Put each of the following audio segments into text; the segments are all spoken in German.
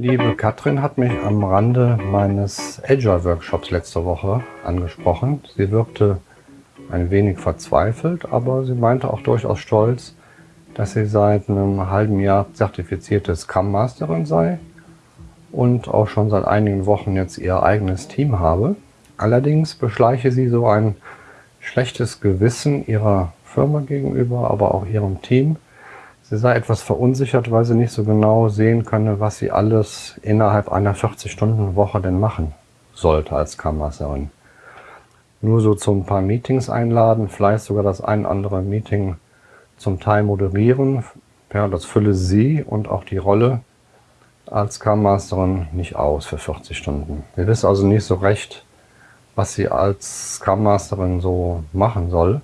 Liebe Katrin hat mich am Rande meines Agile Workshops letzte Woche angesprochen. Sie wirkte ein wenig verzweifelt, aber sie meinte auch durchaus stolz, dass sie seit einem halben Jahr zertifizierte Scrum Masterin sei und auch schon seit einigen Wochen jetzt ihr eigenes Team habe. Allerdings beschleiche sie so ein schlechtes Gewissen ihrer Firma gegenüber, aber auch ihrem Team. Sie sei etwas verunsichert, weil sie nicht so genau sehen könne, was sie alles innerhalb einer 40-Stunden-Woche denn machen sollte als Kammerserin. Nur so zu ein paar Meetings einladen, vielleicht sogar das ein andere Meeting zum Teil moderieren. Ja, das fülle sie und auch die Rolle als Scrum-Masterin nicht aus für 40 Stunden. Wir wissen also nicht so recht, was sie als Scrum-Masterin so machen soll.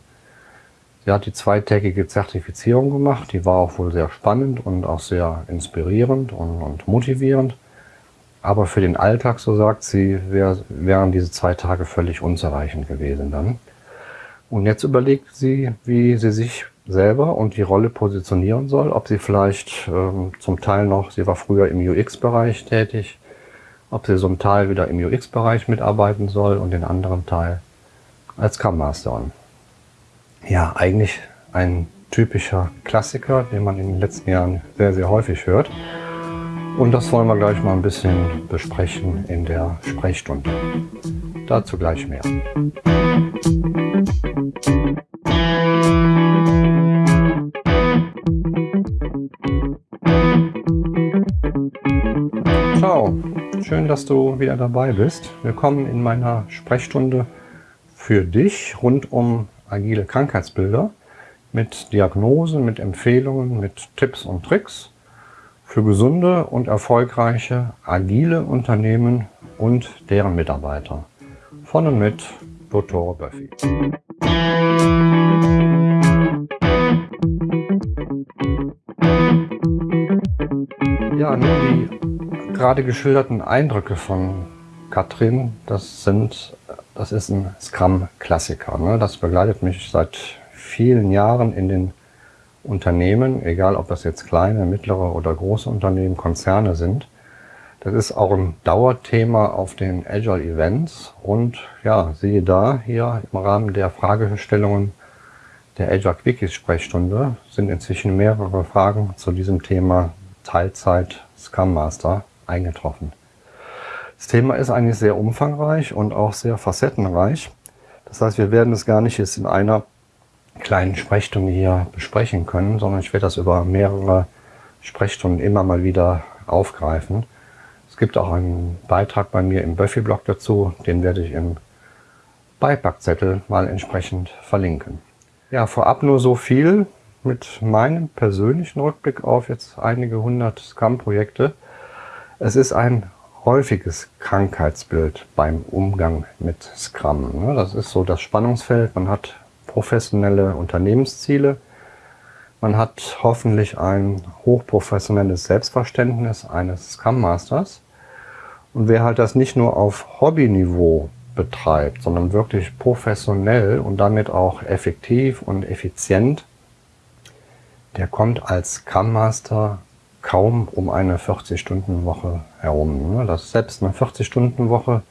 Sie hat die zweitägige Zertifizierung gemacht, die war auch wohl sehr spannend und auch sehr inspirierend und, und motivierend. Aber für den Alltag, so sagt sie, wär, wären diese zwei Tage völlig unzureichend gewesen dann. Und jetzt überlegt sie, wie sie sich selber und die Rolle positionieren soll, ob sie vielleicht ähm, zum Teil noch, sie war früher im UX-Bereich tätig, ob sie so einen Teil wieder im UX-Bereich mitarbeiten soll und den anderen Teil als Scrum Masterin. Ja, eigentlich ein typischer Klassiker, den man in den letzten Jahren sehr, sehr häufig hört. Und das wollen wir gleich mal ein bisschen besprechen in der Sprechstunde. Dazu gleich mehr. Ciao, schön, dass du wieder dabei bist. Willkommen in meiner Sprechstunde für dich rund um agile Krankheitsbilder mit Diagnosen, mit Empfehlungen, mit Tipps und Tricks für gesunde und erfolgreiche agile Unternehmen und deren Mitarbeiter. Von und mit Dr. Buffy. Ja, nun die gerade geschilderten Eindrücke von Katrin, das sind das ist ein Scrum-Klassiker. Ne? Das begleitet mich seit vielen Jahren in den Unternehmen, egal ob das jetzt kleine, mittlere oder große Unternehmen, Konzerne sind. Das ist auch ein Dauerthema auf den Agile Events und ja, siehe da, hier im Rahmen der Fragestellungen der Agile Quickies Sprechstunde sind inzwischen mehrere Fragen zu diesem Thema Teilzeit Scrum Master eingetroffen. Das Thema ist eigentlich sehr umfangreich und auch sehr facettenreich. Das heißt, wir werden es gar nicht jetzt in einer kleinen Sprechstunde hier besprechen können, sondern ich werde das über mehrere Sprechstunden immer mal wieder aufgreifen. Es gibt auch einen Beitrag bei mir im Buffy-Blog dazu, den werde ich im Beipackzettel mal entsprechend verlinken. Ja, vorab nur so viel mit meinem persönlichen Rückblick auf jetzt einige hundert Scrum-Projekte. Es ist ein häufiges Krankheitsbild beim Umgang mit Scrum. Ne? Das ist so das Spannungsfeld. Man hat professionelle Unternehmensziele. Man hat hoffentlich ein hochprofessionelles Selbstverständnis eines Scrum Masters. Und wer halt das nicht nur auf Hobbyniveau betreibt, sondern wirklich professionell und damit auch effektiv und effizient, der kommt als Scrum Master kaum um eine 40-Stunden-Woche herum. Ne? Das selbst eine 40-Stunden-Woche,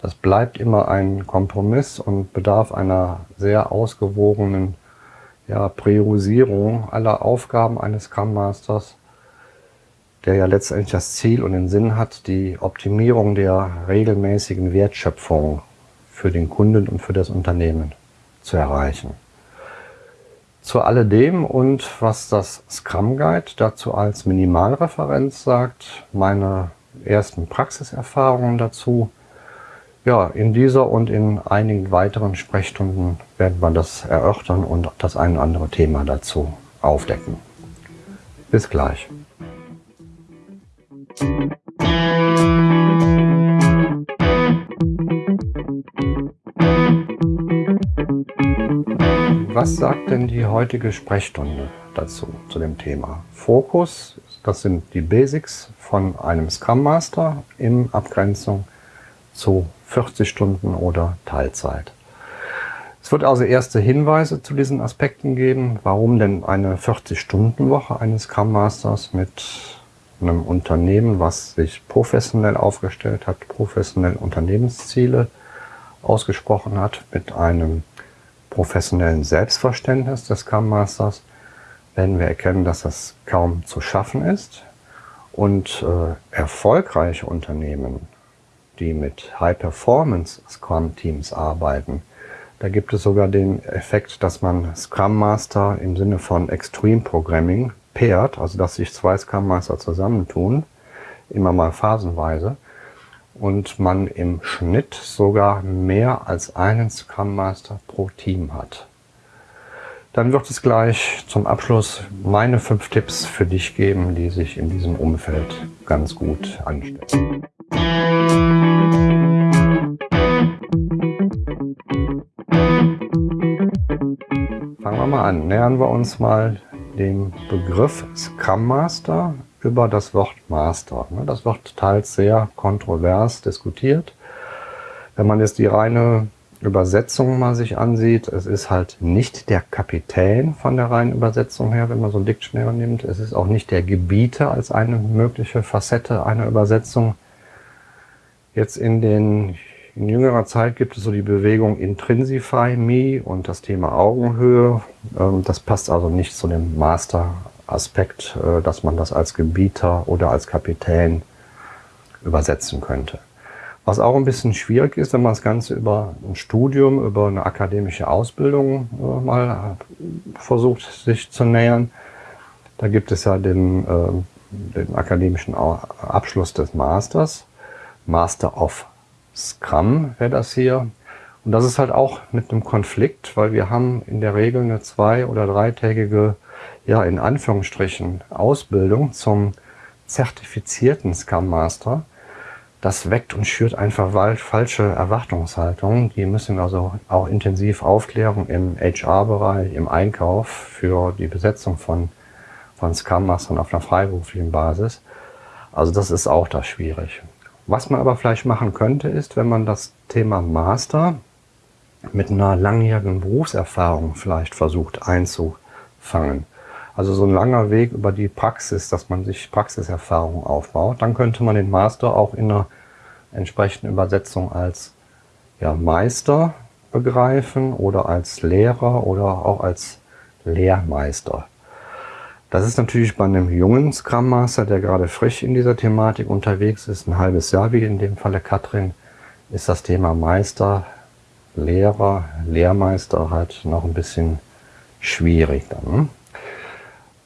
das bleibt immer ein Kompromiss und bedarf einer sehr ausgewogenen ja, Priorisierung aller Aufgaben eines Scrum Masters, der ja letztendlich das Ziel und den Sinn hat, die Optimierung der regelmäßigen Wertschöpfung für den Kunden und für das Unternehmen zu erreichen. Zu alledem und was das Scrum Guide dazu als Minimalreferenz sagt, meine ersten Praxiserfahrungen dazu. Ja, in dieser und in einigen weiteren Sprechstunden werden wir das erörtern und das ein oder andere Thema dazu aufdecken. Bis gleich. Was sagt denn die heutige Sprechstunde dazu, zu dem Thema? Fokus, das sind die Basics von einem Scrum Master in Abgrenzung zu 40 Stunden oder Teilzeit. Es wird also erste Hinweise zu diesen Aspekten geben, warum denn eine 40-Stunden-Woche eines Scrum Masters mit einem Unternehmen, was sich professionell aufgestellt hat, professionell Unternehmensziele ausgesprochen hat, mit einem professionellen Selbstverständnis des Scrum Masters, werden wir erkennen, dass das kaum zu schaffen ist. Und äh, erfolgreiche Unternehmen, die mit High-Performance Scrum-Teams arbeiten, da gibt es sogar den Effekt, dass man Scrum Master im Sinne von Extreme Programming pairt, also dass sich zwei Scrum Master zusammentun, immer mal phasenweise, und man im Schnitt sogar mehr als einen Scrum Master pro Team hat. Dann wird es gleich zum Abschluss meine fünf Tipps für dich geben, die sich in diesem Umfeld ganz gut anstellen. Fangen wir mal an. Nähern wir uns mal dem Begriff Scrum Master über das Wort Master. Ne? Das wird teils sehr kontrovers diskutiert. Wenn man jetzt die reine Übersetzung mal sich ansieht, es ist halt nicht der Kapitän von der reinen Übersetzung her, wenn man so ein Dictionary nimmt. Es ist auch nicht der Gebieter als eine mögliche Facette einer Übersetzung. Jetzt in den in jüngerer Zeit gibt es so die Bewegung Intrinsify Me und das Thema Augenhöhe. Ähm, das passt also nicht zu dem Master-Aspekt, äh, dass man das als Gebieter oder als Kapitän übersetzen könnte. Was auch ein bisschen schwierig ist, wenn man das Ganze über ein Studium, über eine akademische Ausbildung äh, mal versucht, sich zu nähern. Da gibt es ja den, äh, den akademischen Abschluss des Masters, Master of Scrum wäre das hier. Und das ist halt auch mit einem Konflikt, weil wir haben in der Regel eine zwei- oder dreitägige, ja in Anführungsstrichen, Ausbildung zum zertifizierten Scrum Master. Das weckt und schürt einfach falsche Erwartungshaltungen. Die müssen also auch intensiv Aufklärung im HR-Bereich, im Einkauf für die Besetzung von, von Scrum Mastern auf einer freiberuflichen Basis. Also das ist auch da schwierig. Was man aber vielleicht machen könnte, ist, wenn man das Thema Master mit einer langjährigen Berufserfahrung vielleicht versucht einzufangen. Also so ein langer Weg über die Praxis, dass man sich Praxiserfahrung aufbaut. Dann könnte man den Master auch in einer entsprechenden Übersetzung als ja, Meister begreifen oder als Lehrer oder auch als Lehrmeister. Das ist natürlich bei einem jungen Scrum Master, der gerade frisch in dieser Thematik unterwegs ist, ein halbes Jahr wie in dem Falle Katrin, ist das Thema Meister, Lehrer, Lehrmeister halt noch ein bisschen schwierig dann.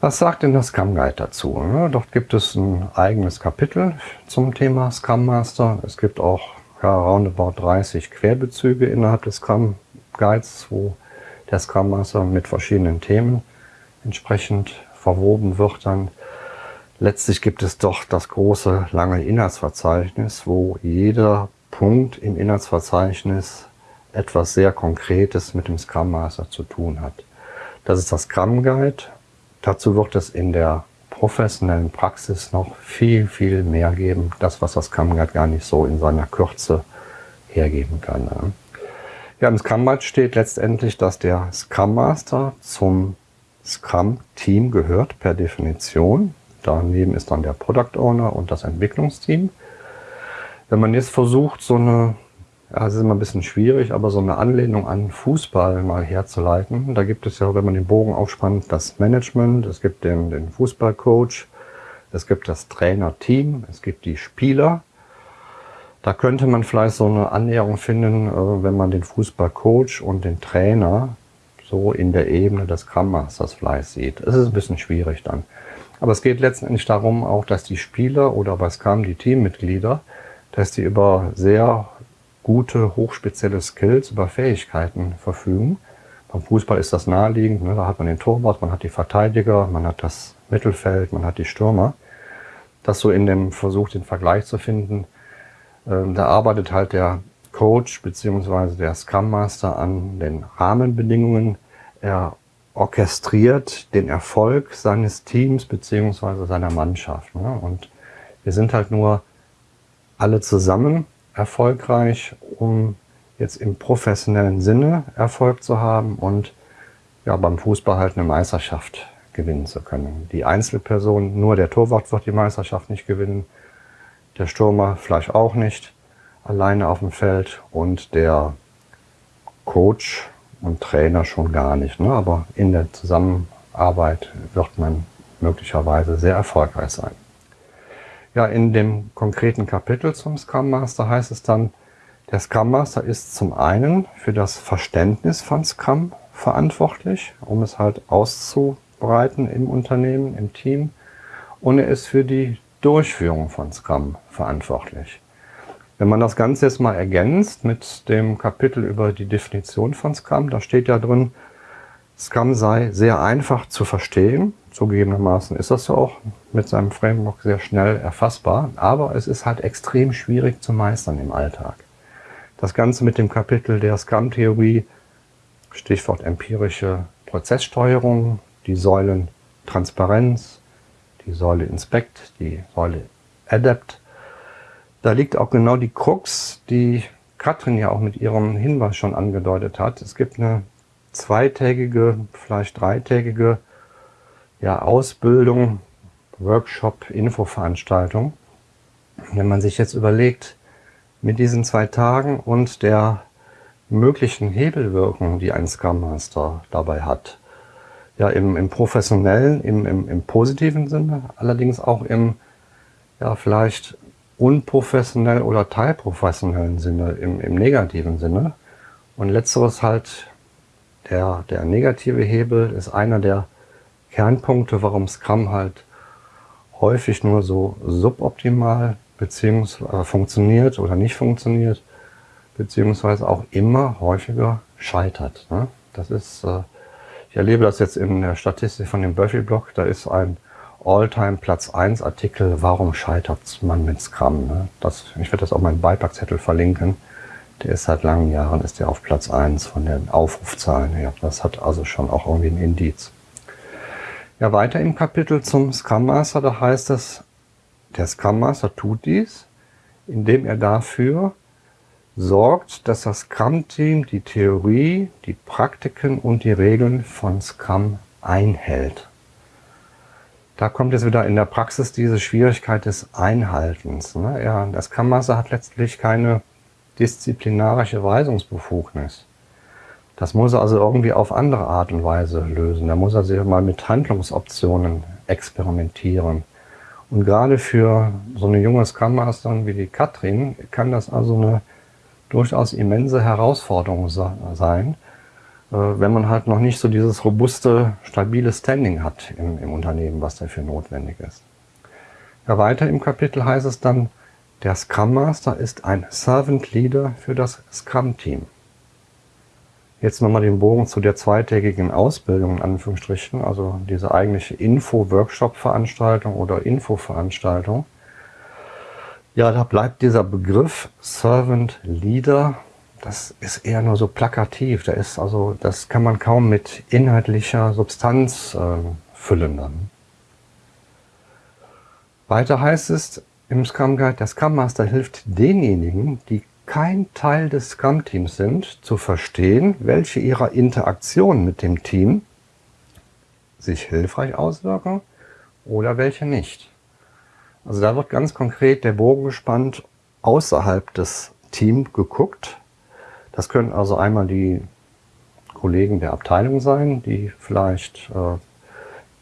Was sagt denn das Scrum Guide dazu? Dort gibt es ein eigenes Kapitel zum Thema Scrum Master. Es gibt auch ja, roundabout 30 Querbezüge innerhalb des Scrum Guides, wo der Scrum Master mit verschiedenen Themen entsprechend verwoben wird, dann letztlich gibt es doch das große, lange Inhaltsverzeichnis, wo jeder Punkt im Inhaltsverzeichnis etwas sehr Konkretes mit dem Scrum Master zu tun hat. Das ist das Scrum Guide. Dazu wird es in der professionellen Praxis noch viel, viel mehr geben. Das, was das Scrum Guide gar nicht so in seiner Kürze hergeben kann. Ja, im Scrum Guide steht letztendlich, dass der Scrum Master zum Scrum-Team gehört per Definition. Daneben ist dann der Product Owner und das Entwicklungsteam. Wenn man jetzt versucht, so eine, ja, es ist immer ein bisschen schwierig, aber so eine Anlehnung an Fußball mal herzuleiten, da gibt es ja, wenn man den Bogen aufspannt, das Management, es gibt den, den Fußballcoach, es gibt das Trainerteam, es gibt die Spieler. Da könnte man vielleicht so eine Annäherung finden, äh, wenn man den Fußballcoach und den Trainer so in der Ebene des Scrum Masters vielleicht sieht. Es ist ein bisschen schwierig dann. Aber es geht letztendlich darum auch, dass die Spieler oder bei Scrum die Teammitglieder, dass die über sehr gute, hochspezielle Skills, über Fähigkeiten verfügen. Beim Fußball ist das naheliegend, ne? da hat man den Torwart, man hat die Verteidiger, man hat das Mittelfeld, man hat die Stürmer. Das so in dem Versuch, den Vergleich zu finden, ähm, da arbeitet halt der Coach bzw. der Scrum Master an den Rahmenbedingungen. Er orchestriert den Erfolg seines Teams bzw. seiner Mannschaft. Ne? Und wir sind halt nur alle zusammen erfolgreich, um jetzt im professionellen Sinne Erfolg zu haben und ja, beim Fußball halt eine Meisterschaft gewinnen zu können. Die Einzelperson, nur der Torwart wird die Meisterschaft nicht gewinnen, der Stürmer vielleicht auch nicht, alleine auf dem Feld und der Coach und Trainer schon gar nicht. Ne? Aber in der Zusammenarbeit wird man möglicherweise sehr erfolgreich sein. Ja, in dem konkreten Kapitel zum Scrum Master heißt es dann, der Scrum Master ist zum einen für das Verständnis von Scrum verantwortlich, um es halt auszubreiten im Unternehmen, im Team. Und er ist für die Durchführung von Scrum verantwortlich. Wenn man das Ganze jetzt mal ergänzt mit dem Kapitel über die Definition von Scrum, da steht ja drin, Scrum sei sehr einfach zu verstehen. Zugegebenermaßen ist das ja auch mit seinem Framework sehr schnell erfassbar, aber es ist halt extrem schwierig zu meistern im Alltag. Das Ganze mit dem Kapitel der Scrum-Theorie, Stichwort empirische Prozesssteuerung, die Säulen Transparenz, die Säule Inspect, die Säule Adapt, da liegt auch genau die Krux, die Katrin ja auch mit ihrem Hinweis schon angedeutet hat. Es gibt eine zweitägige, vielleicht dreitägige ja, Ausbildung, Workshop, Infoveranstaltung. Wenn man sich jetzt überlegt, mit diesen zwei Tagen und der möglichen Hebelwirkung, die ein Scrum Master dabei hat, ja im, im professionellen, im, im, im positiven Sinne, allerdings auch im ja vielleicht unprofessionell oder teilprofessionellen Sinne, im, im negativen Sinne. Und letzteres halt, der, der negative Hebel ist einer der Kernpunkte, warum Scrum halt häufig nur so suboptimal beziehungsweise äh, funktioniert oder nicht funktioniert, beziehungsweise auch immer häufiger scheitert. Ne? Das ist, äh, ich erlebe das jetzt in der Statistik von dem Buffy-Blog, da ist ein All-Time Platz 1 Artikel, warum scheitert man mit Scrum? Ne? Das, ich werde das auf meinen Beipackzettel verlinken. Der ist seit langen Jahren ist der auf Platz 1 von den Aufrufzahlen her. Das hat also schon auch irgendwie ein Indiz. Ja, weiter im Kapitel zum Scrum Master, da heißt es, der Scrum Master tut dies, indem er dafür sorgt, dass das Scrum-Team die Theorie, die Praktiken und die Regeln von Scrum einhält. Da kommt jetzt wieder in der Praxis diese Schwierigkeit des Einhaltens. Ne? Ja, das Kammaster hat letztlich keine disziplinarische Weisungsbefugnis. Das muss er also irgendwie auf andere Art und Weise lösen. Da muss er sich mal mit Handlungsoptionen experimentieren. Und gerade für so eine junge Scrum Masterin wie die Katrin kann das also eine durchaus immense Herausforderung sein, äh, wenn man halt noch nicht so dieses robuste, stabile Standing hat im, im Unternehmen, was dafür notwendig ist. Ja, weiter im Kapitel heißt es dann, der Scrum Master ist ein Servant Leader für das Scrum Team. Jetzt nochmal den Bogen zu der zweitägigen Ausbildung in Anführungsstrichen, also diese eigentliche Info-Workshop-Veranstaltung oder Info-Veranstaltung. Ja, da bleibt dieser Begriff Servant Leader das ist eher nur so plakativ. Da ist also, das kann man kaum mit inhaltlicher Substanz äh, füllen dann. Weiter heißt es im Scrum Guide, der Scrum Master hilft denjenigen, die kein Teil des Scrum-Teams sind, zu verstehen, welche ihrer Interaktionen mit dem Team sich hilfreich auswirken oder welche nicht. Also da wird ganz konkret der Bogen gespannt, außerhalb des Teams geguckt, das können also einmal die Kollegen der Abteilung sein, die vielleicht äh,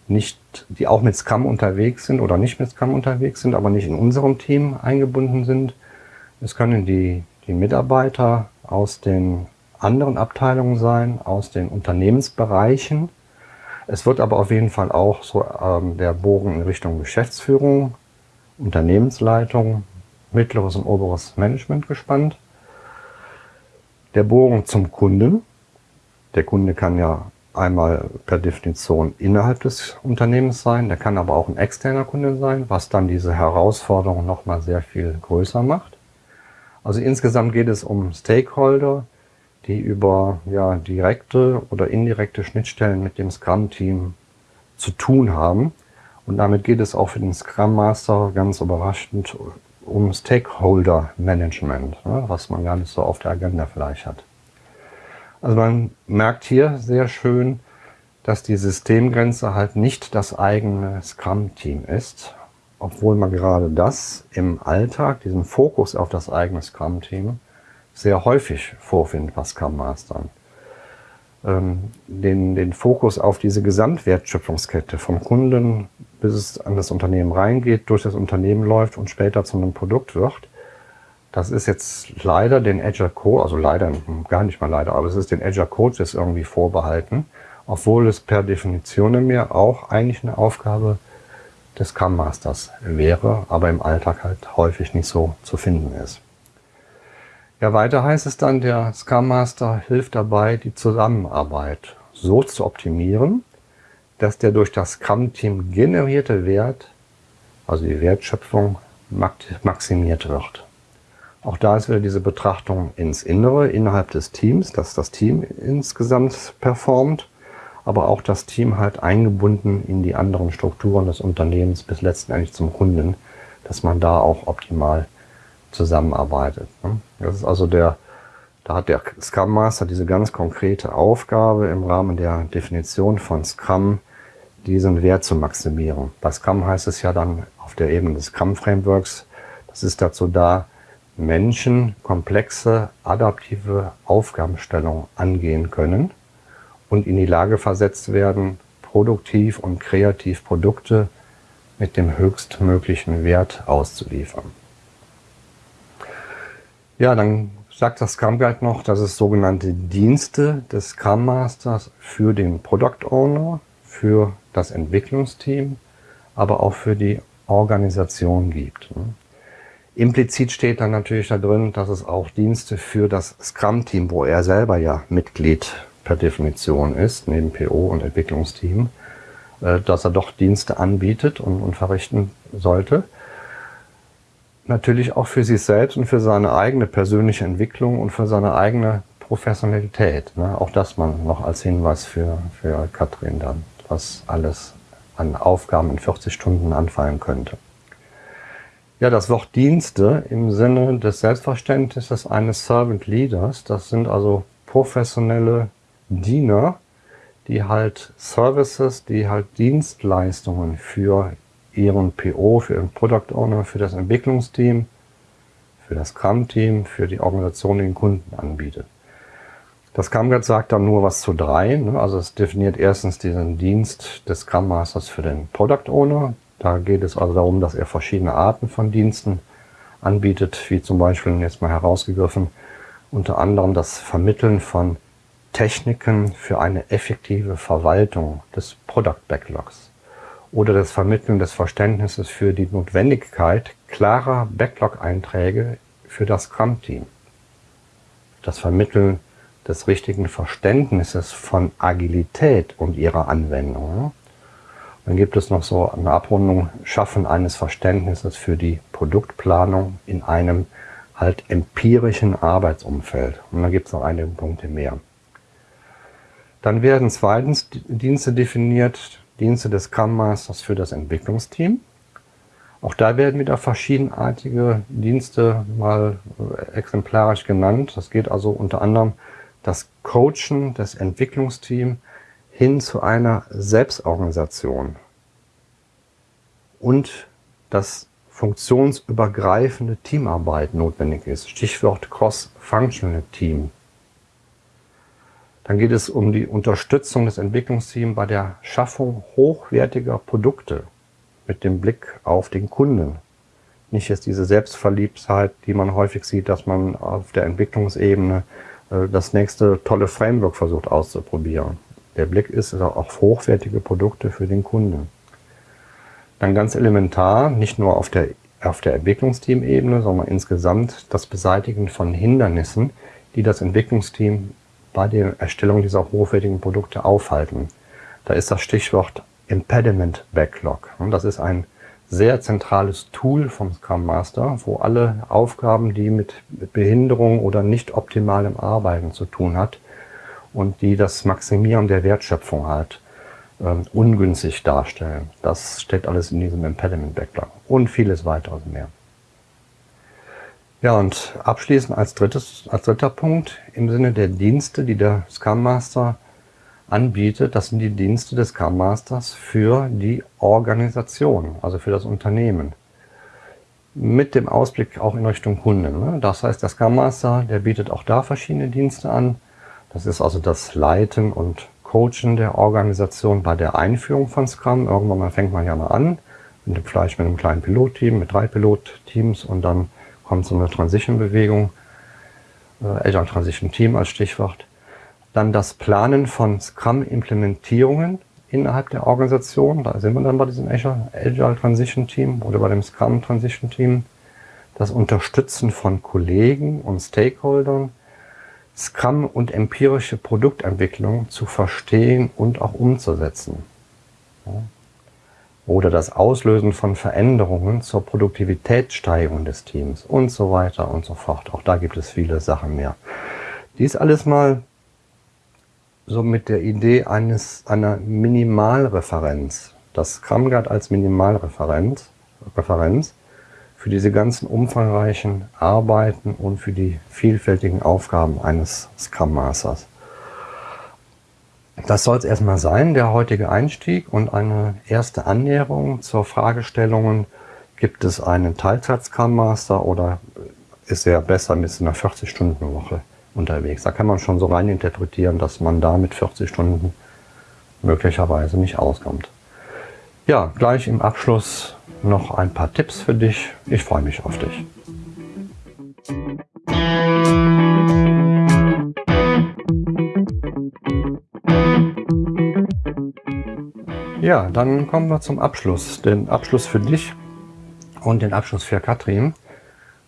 nicht, die auch mit Scrum unterwegs sind oder nicht mit Scrum unterwegs sind, aber nicht in unserem Team eingebunden sind. Es können die, die Mitarbeiter aus den anderen Abteilungen sein, aus den Unternehmensbereichen. Es wird aber auf jeden Fall auch so ähm, der Bogen in Richtung Geschäftsführung, Unternehmensleitung, mittleres und oberes Management gespannt. Der Bogen zum Kunden. Der Kunde kann ja einmal per Definition innerhalb des Unternehmens sein, der kann aber auch ein externer Kunde sein, was dann diese Herausforderung nochmal sehr viel größer macht. Also insgesamt geht es um Stakeholder, die über ja, direkte oder indirekte Schnittstellen mit dem Scrum-Team zu tun haben. Und damit geht es auch für den Scrum Master ganz überraschend um Stakeholder-Management, ne, was man gar nicht so auf der Agenda vielleicht hat. Also man merkt hier sehr schön, dass die Systemgrenze halt nicht das eigene Scrum-Team ist, obwohl man gerade das im Alltag, diesen Fokus auf das eigene Scrum-Team, sehr häufig vorfindet bei Scrum Mastern. Ähm, den, den Fokus auf diese Gesamtwertschöpfungskette vom Kunden, bis es an das Unternehmen reingeht, durch das Unternehmen läuft und später zu einem Produkt wird. Das ist jetzt leider den Agile Code, also leider, gar nicht mal leider, aber es ist den Agile Coaches irgendwie vorbehalten, obwohl es per Definition mehr auch eigentlich eine Aufgabe des Scrum Masters wäre, aber im Alltag halt häufig nicht so zu finden ist. Ja, weiter heißt es dann, der Scrum Master hilft dabei, die Zusammenarbeit so zu optimieren, dass der durch das Scrum-Team generierte Wert, also die Wertschöpfung, maximiert wird. Auch da ist wieder diese Betrachtung ins Innere, innerhalb des Teams, dass das Team insgesamt performt, aber auch das Team halt eingebunden in die anderen Strukturen des Unternehmens bis letztendlich zum Kunden, dass man da auch optimal zusammenarbeitet. Ne? Das ist also der, da hat der Scrum Master diese ganz konkrete Aufgabe im Rahmen der Definition von Scrum, diesen Wert zu maximieren. Bei Scrum heißt es ja dann auf der Ebene des Scrum Frameworks, das ist dazu da, Menschen komplexe, adaptive Aufgabenstellungen angehen können und in die Lage versetzt werden, produktiv und kreativ Produkte mit dem höchstmöglichen Wert auszuliefern. Ja, dann sagt das Scrum Guide noch, dass es sogenannte Dienste des Scrum Masters für den Product Owner, für das Entwicklungsteam, aber auch für die Organisation gibt. Implizit steht dann natürlich da drin, dass es auch Dienste für das Scrum-Team, wo er selber ja Mitglied per Definition ist, neben PO und Entwicklungsteam, äh, dass er doch Dienste anbietet und, und verrichten sollte natürlich auch für sich selbst und für seine eigene persönliche Entwicklung und für seine eigene Professionalität. Ne? Auch das man noch als Hinweis für, für Katrin dann, was alles an Aufgaben in 40 Stunden anfallen könnte. Ja, das Wort Dienste im Sinne des Selbstverständnisses eines Servant Leaders, das sind also professionelle Diener, die halt Services, die halt Dienstleistungen für ihren PO, für ihren Product Owner, für das Entwicklungsteam, für das Scrum-Team, für die Organisation den Kunden anbietet. Das Scrum Guide sagt dann nur was zu drei. Ne? Also es definiert erstens diesen Dienst des Scrum Masters für den Product Owner. Da geht es also darum, dass er verschiedene Arten von Diensten anbietet, wie zum Beispiel jetzt mal herausgegriffen, unter anderem das Vermitteln von Techniken für eine effektive Verwaltung des Product Backlogs oder das Vermitteln des Verständnisses für die Notwendigkeit klarer Backlog-Einträge für das Scrum-Team. Das Vermitteln des richtigen Verständnisses von Agilität und ihrer Anwendung. Dann gibt es noch so eine Abrundung, Schaffen eines Verständnisses für die Produktplanung in einem halt empirischen Arbeitsumfeld. Und dann gibt es noch einige Punkte mehr. Dann werden zweitens Dienste definiert, Dienste des Scrum Masters für das Entwicklungsteam. Auch da werden wieder verschiedenartige Dienste mal äh, exemplarisch genannt. Das geht also unter anderem das Coachen des Entwicklungsteams hin zu einer Selbstorganisation und dass funktionsübergreifende Teamarbeit notwendig ist. Stichwort Cross-Functional Team dann geht es um die Unterstützung des Entwicklungsteams bei der Schaffung hochwertiger Produkte mit dem Blick auf den Kunden. Nicht jetzt diese Selbstverliebtheit, die man häufig sieht, dass man auf der Entwicklungsebene äh, das nächste tolle Framework versucht auszuprobieren. Der Blick ist auf hochwertige Produkte für den Kunden. Dann ganz elementar, nicht nur auf der, auf der Entwicklungsteam-Ebene, sondern insgesamt das Beseitigen von Hindernissen, die das Entwicklungsteam bei der Erstellung dieser hochwertigen Produkte aufhalten. Da ist das Stichwort Impediment Backlog. Das ist ein sehr zentrales Tool vom Scrum Master, wo alle Aufgaben, die mit Behinderung oder nicht optimalem Arbeiten zu tun hat und die das Maximieren der Wertschöpfung halt ähm, ungünstig darstellen. Das steht alles in diesem Impediment Backlog und vieles weiteres mehr. Ja, und abschließend als, drittes, als dritter Punkt im Sinne der Dienste, die der Scrum Master anbietet, das sind die Dienste des Scrum Masters für die Organisation, also für das Unternehmen. Mit dem Ausblick auch in Richtung Kunden. Ne? Das heißt, der Scrum Master, der bietet auch da verschiedene Dienste an. Das ist also das Leiten und Coachen der Organisation bei der Einführung von Scrum. Irgendwann mal fängt man ja mal an, mit, vielleicht mit einem kleinen Pilotteam, mit drei Pilotteams und dann kommt so eine Transition-Bewegung, äh, Agile Transition Team als Stichwort. Dann das Planen von Scrum-Implementierungen innerhalb der Organisation. Da sind wir dann bei diesem Agile Transition Team oder bei dem Scrum Transition Team. Das Unterstützen von Kollegen und Stakeholdern Scrum und empirische Produktentwicklung zu verstehen und auch umzusetzen. Oder das Auslösen von Veränderungen zur Produktivitätssteigerung des Teams und so weiter und so fort. Auch da gibt es viele Sachen mehr. Dies alles mal so mit der Idee eines, einer Minimalreferenz. Das Scrum Guide als Minimalreferenz Referenz für diese ganzen umfangreichen Arbeiten und für die vielfältigen Aufgaben eines Scrum Masters. Das soll es erstmal sein, der heutige Einstieg und eine erste Annäherung zur Fragestellungen, gibt es einen Teilzeit-Scrum Master oder ist er besser mit einer 40-Stunden-Woche unterwegs? Da kann man schon so rein interpretieren, dass man da mit 40 Stunden möglicherweise nicht auskommt. Ja, gleich im Abschluss noch ein paar Tipps für dich. Ich freue mich auf dich. Ja, dann kommen wir zum Abschluss. Den Abschluss für dich und den Abschluss für Katrin.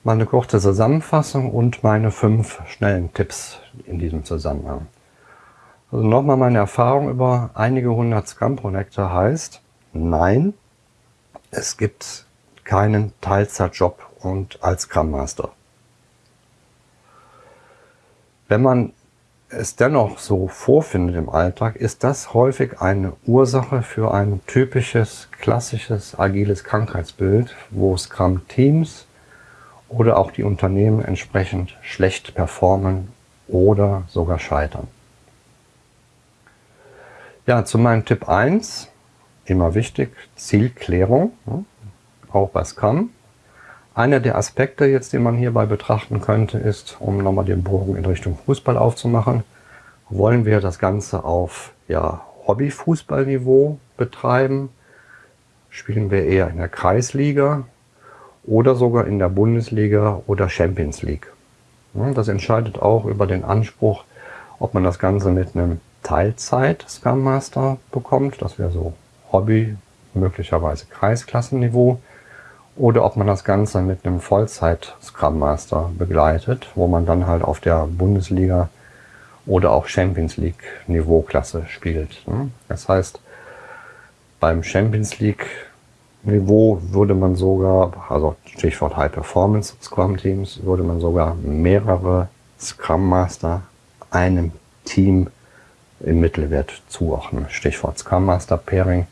Meine kurze Zusammenfassung und meine fünf schnellen Tipps in diesem Zusammenhang. Also nochmal meine Erfahrung über einige hundert Scrum-Projekte heißt, nein, es gibt keinen Teilzeitjob und als Scrum Master. Wenn man es dennoch so vorfindet im Alltag, ist das häufig eine Ursache für ein typisches, klassisches, agiles Krankheitsbild, wo Scrum-Teams oder auch die Unternehmen entsprechend schlecht performen oder sogar scheitern. Ja, zu meinem Tipp 1 immer wichtig, Zielklärung, auch bei Scrum. Einer der Aspekte jetzt, den man hierbei betrachten könnte, ist, um nochmal den Bogen in Richtung Fußball aufzumachen, wollen wir das Ganze auf ja, Hobby-Fußballniveau betreiben? Spielen wir eher in der Kreisliga oder sogar in der Bundesliga oder Champions League? Das entscheidet auch über den Anspruch, ob man das Ganze mit einem Teilzeit Scrum Master bekommt. Das wäre so Hobby, möglicherweise Kreisklassenniveau, oder ob man das Ganze mit einem Vollzeit Scrum Master begleitet, wo man dann halt auf der Bundesliga oder auch Champions League Niveauklasse spielt. Ne? Das heißt, beim Champions League Niveau würde man sogar, also Stichwort High Performance Scrum Teams, würde man sogar mehrere Scrum Master einem Team im Mittelwert zuordnen. Stichwort Scrum Master Pairing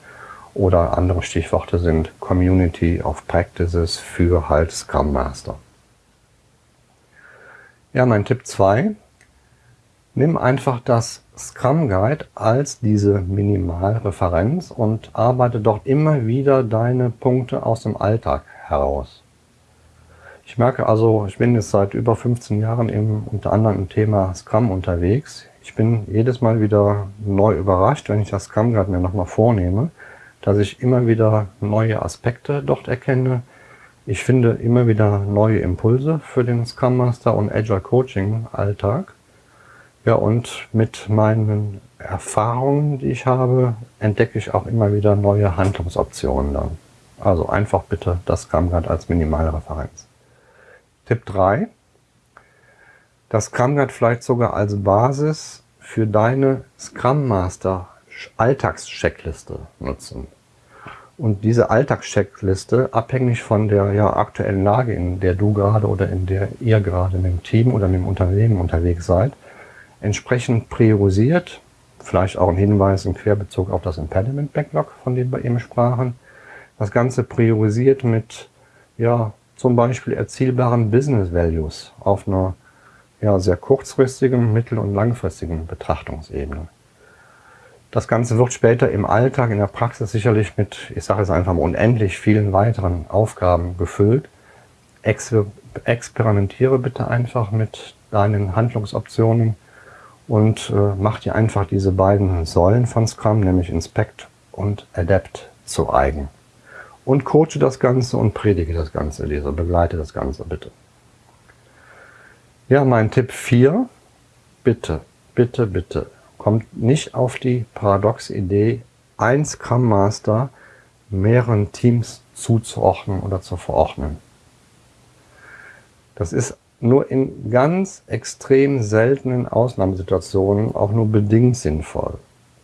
oder andere Stichworte sind Community of Practices für halt Scrum Master. Ja, mein Tipp 2. Nimm einfach das Scrum Guide als diese Minimalreferenz und arbeite dort immer wieder deine Punkte aus dem Alltag heraus. Ich merke also, ich bin jetzt seit über 15 Jahren im, unter anderem im Thema Scrum unterwegs. Ich bin jedes Mal wieder neu überrascht, wenn ich das Scrum Guide mir nochmal vornehme, dass ich immer wieder neue Aspekte dort erkenne. Ich finde immer wieder neue Impulse für den Scrum Master und Agile Coaching Alltag. Ja, und mit meinen Erfahrungen, die ich habe, entdecke ich auch immer wieder neue Handlungsoptionen dann. Also einfach bitte das Scrum Guide als Minimalreferenz. Tipp 3. Das Scrum Guide vielleicht sogar als Basis für deine Scrum Master Alltagscheckliste nutzen. Und diese Alltagscheckliste, abhängig von der ja, aktuellen Lage, in der du gerade oder in der ihr gerade in dem Team oder in dem Unternehmen unterwegs seid, entsprechend priorisiert, vielleicht auch ein Hinweis im Querbezug auf das Impediment Backlog, von dem wir eben sprachen, das Ganze priorisiert mit ja, zum Beispiel erzielbaren Business Values auf einer ja, sehr kurzfristigen, mittel- und langfristigen Betrachtungsebene. Das Ganze wird später im Alltag, in der Praxis sicherlich mit, ich sage es einfach mal, unendlich vielen weiteren Aufgaben gefüllt. Exper experimentiere bitte einfach mit deinen Handlungsoptionen und äh, mach dir einfach diese beiden Säulen von Scrum, nämlich Inspect und Adapt zu eigen. Und coache das Ganze und predige das Ganze, Leser, begleite das Ganze bitte. Ja, mein Tipp 4, bitte, bitte, bitte, kommt nicht auf die paradoxe Idee, ein Scrum Master mehreren Teams zuzuordnen oder zu verordnen. Das ist nur in ganz extrem seltenen Ausnahmesituationen auch nur bedingt sinnvoll.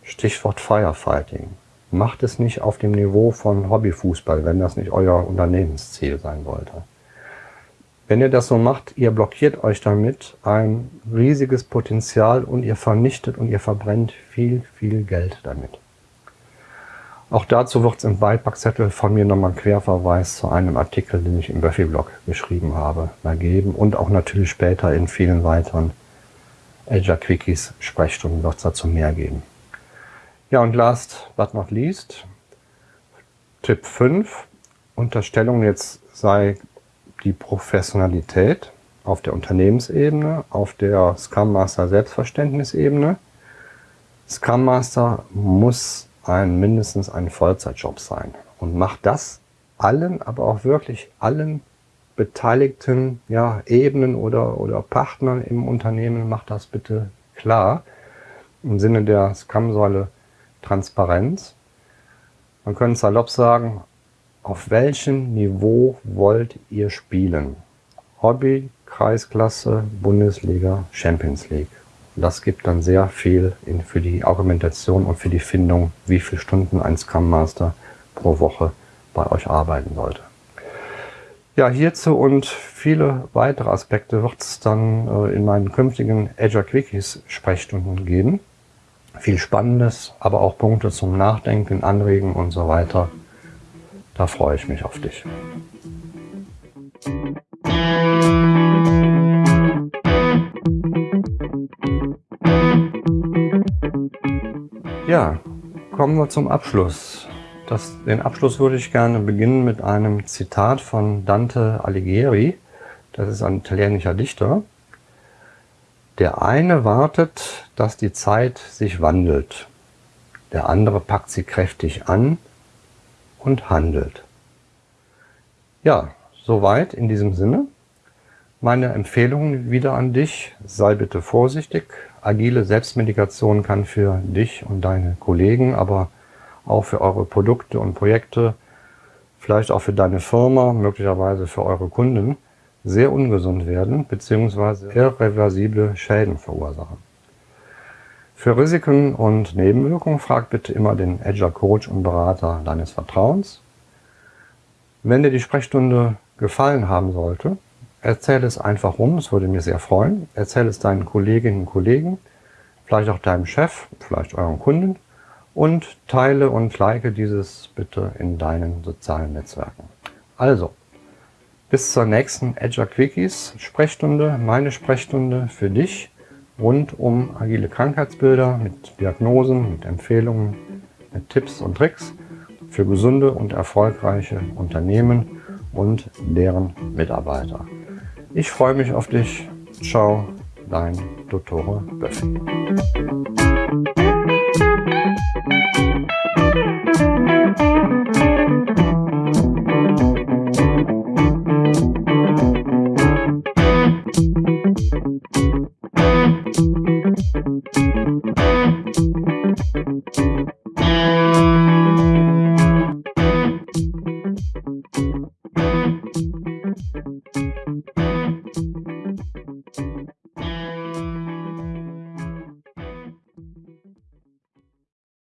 Stichwort Firefighting. Macht es nicht auf dem Niveau von Hobbyfußball, wenn das nicht euer Unternehmensziel sein wollte. Wenn ihr das so macht, ihr blockiert euch damit ein riesiges Potenzial und ihr vernichtet und ihr verbrennt viel, viel Geld damit. Auch dazu wird es im Beipackzettel von mir nochmal ein Querverweis zu einem Artikel, den ich im Buffy-Blog geschrieben habe, ergeben und auch natürlich später in vielen weiteren Azure Quickies Sprechstunden wird es dazu mehr geben. Ja, und last but not least, Tipp 5, Unterstellung jetzt sei die Professionalität auf der Unternehmensebene, auf der Scrum Master Selbstverständnisebene. Scrum Master muss ein, mindestens ein Vollzeitjob sein und macht das allen, aber auch wirklich allen beteiligten ja, Ebenen oder, oder Partnern im Unternehmen, macht das bitte klar im Sinne der Scrum-Säule Transparenz. Man könnte salopp sagen, auf welchem Niveau wollt ihr spielen? Hobby, Kreisklasse, Bundesliga, Champions League. Das gibt dann sehr viel in, für die Argumentation und für die Findung, wie viele Stunden ein Scrum Master pro Woche bei euch arbeiten sollte. Ja, hierzu und viele weitere Aspekte wird es dann äh, in meinen künftigen Azure Quickies Sprechstunden geben. Viel Spannendes, aber auch Punkte zum Nachdenken, Anregen und so weiter. Da freue ich mich auf dich. Ja, kommen wir zum Abschluss. Das, den Abschluss würde ich gerne beginnen mit einem Zitat von Dante Alighieri. Das ist ein italienischer Dichter. Der eine wartet, dass die Zeit sich wandelt. Der andere packt sie kräftig an und handelt. Ja, soweit in diesem Sinne. Meine Empfehlung wieder an dich. Sei bitte vorsichtig, agile Selbstmedikation kann für dich und deine Kollegen, aber auch für eure Produkte und Projekte, vielleicht auch für deine Firma, möglicherweise für eure Kunden, sehr ungesund werden bzw. irreversible Schäden verursachen. Für Risiken und Nebenwirkungen frag bitte immer den Agile Coach und Berater deines Vertrauens. Wenn dir die Sprechstunde gefallen haben sollte, Erzähl es einfach rum, es würde mir sehr freuen. Erzähl es deinen Kolleginnen und Kollegen, vielleicht auch deinem Chef, vielleicht euren Kunden und teile und like dieses bitte in deinen sozialen Netzwerken. Also, bis zur nächsten Azure Quickies Sprechstunde, meine Sprechstunde für dich rund um agile Krankheitsbilder mit Diagnosen, mit Empfehlungen, mit Tipps und Tricks für gesunde und erfolgreiche Unternehmen und deren Mitarbeiter. Ich freue mich auf dich. Ciao, dein Dottore Böffi.